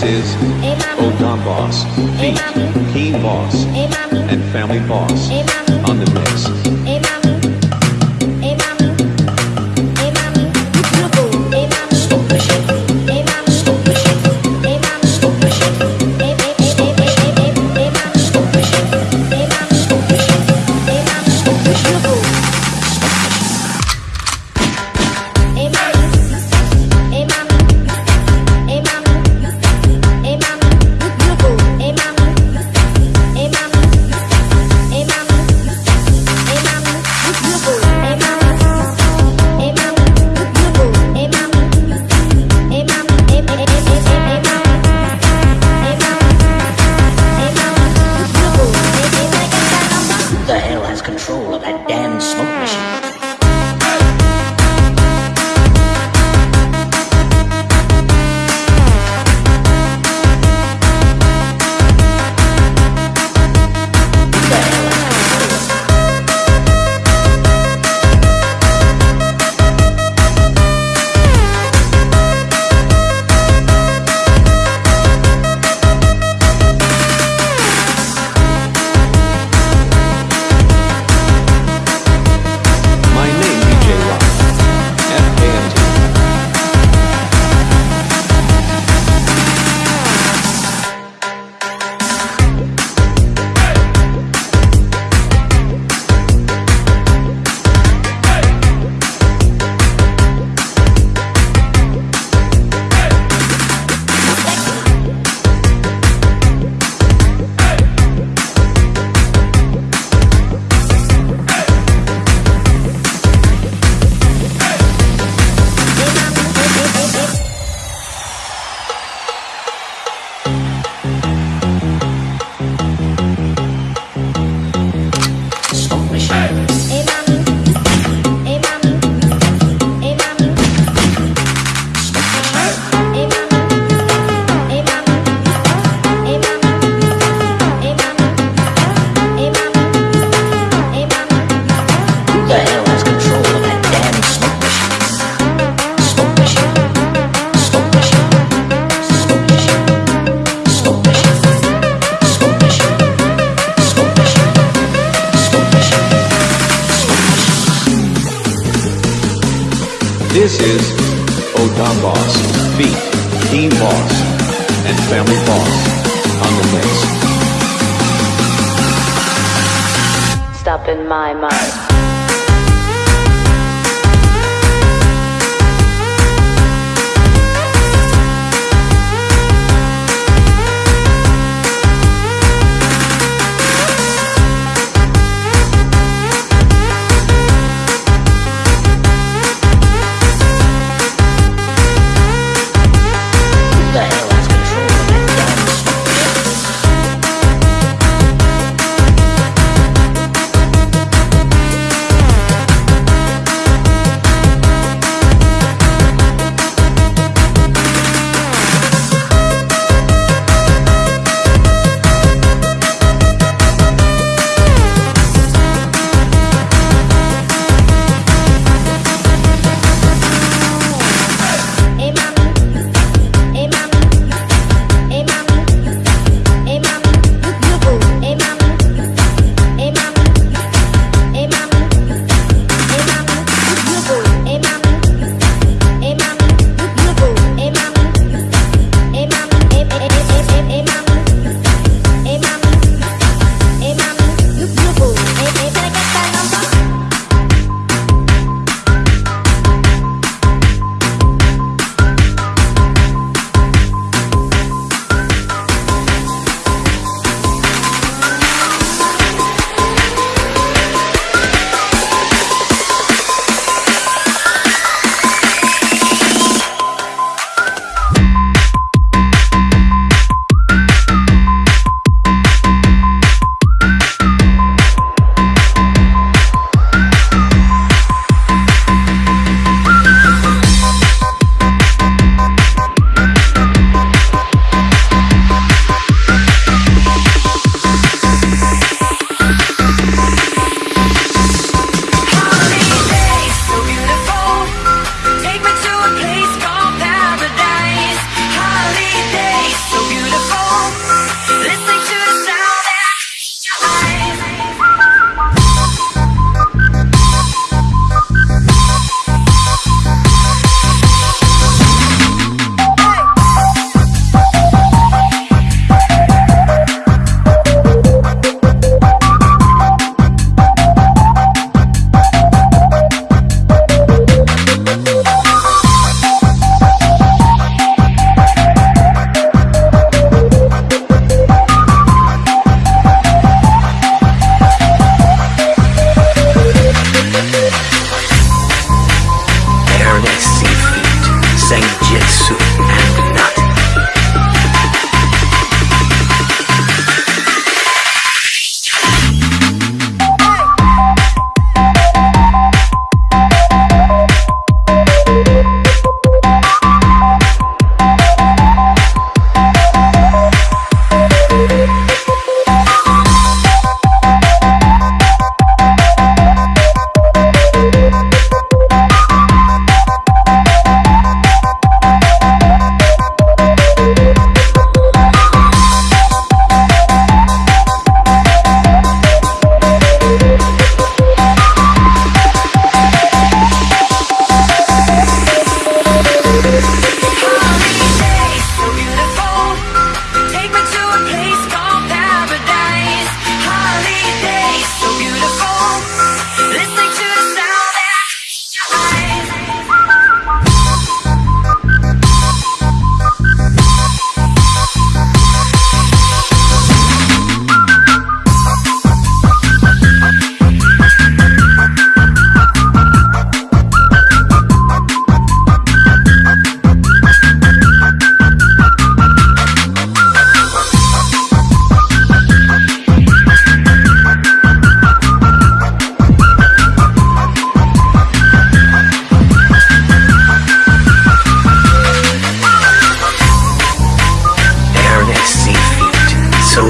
This is Odom Boss, Beat, Keen Boss, and Family Boss. On the mix. The hell has control of that damn smoke machine? This is Odom Boss, Beat, Keen Boss, and Family Boss on the mix. Stop in my mind.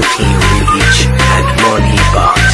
Protein rich and more deeper.